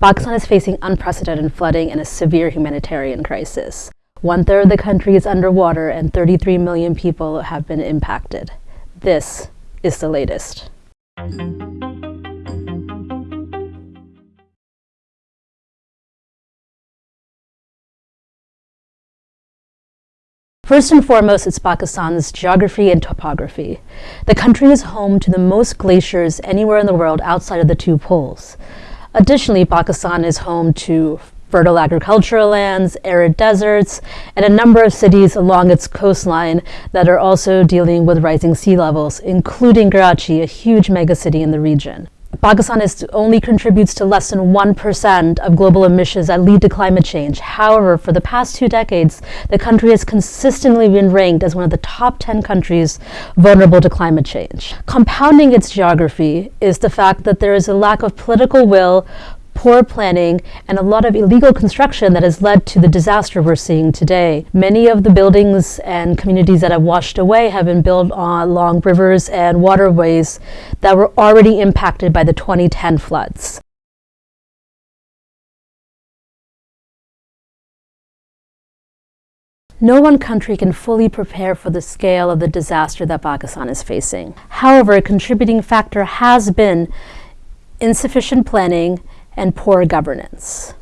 Pakistan is facing unprecedented flooding and a severe humanitarian crisis. One third of the country is underwater and 33 million people have been impacted. This is the latest. First and foremost, it's Pakistan's geography and topography. The country is home to the most glaciers anywhere in the world outside of the two poles. Additionally, Pakistan is home to fertile agricultural lands, arid deserts, and a number of cities along its coastline that are also dealing with rising sea levels, including Karachi, a huge megacity in the region. Pakistan is, only contributes to less than 1% of global emissions that lead to climate change. However, for the past two decades, the country has consistently been ranked as one of the top 10 countries vulnerable to climate change. Compounding its geography is the fact that there is a lack of political will poor planning, and a lot of illegal construction that has led to the disaster we're seeing today. Many of the buildings and communities that have washed away have been built on along rivers and waterways that were already impacted by the 2010 floods. No one country can fully prepare for the scale of the disaster that Pakistan is facing. However, a contributing factor has been insufficient planning and poor governance.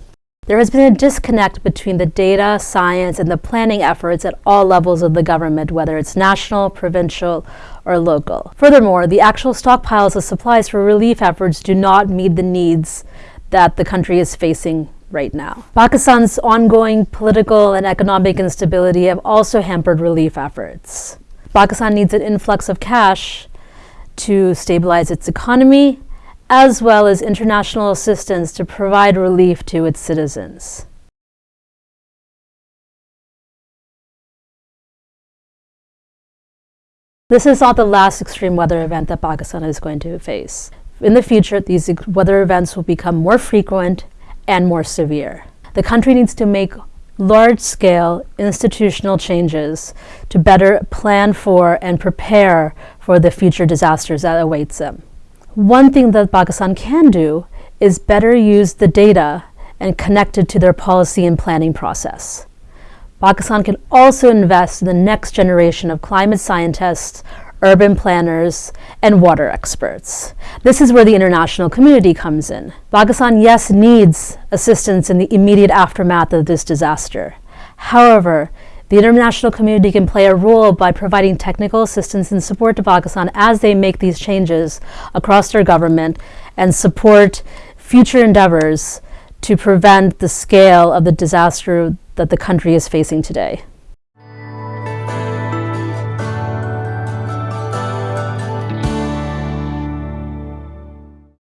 There has been a disconnect between the data, science, and the planning efforts at all levels of the government, whether it's national, provincial, or local. Furthermore, the actual stockpiles of supplies for relief efforts do not meet the needs that the country is facing right now. Pakistan's ongoing political and economic instability have also hampered relief efforts. Pakistan needs an influx of cash to stabilize its economy as well as international assistance to provide relief to its citizens. This is not the last extreme weather event that Pakistan is going to face. In the future, these weather events will become more frequent and more severe. The country needs to make large-scale institutional changes to better plan for and prepare for the future disasters that awaits them. One thing that Pakistan can do is better use the data and connect it to their policy and planning process. Pakistan can also invest in the next generation of climate scientists, urban planners, and water experts. This is where the international community comes in. Pakistan, yes, needs assistance in the immediate aftermath of this disaster. However, the international community can play a role by providing technical assistance and support to Pakistan as they make these changes across their government and support future endeavors to prevent the scale of the disaster that the country is facing today.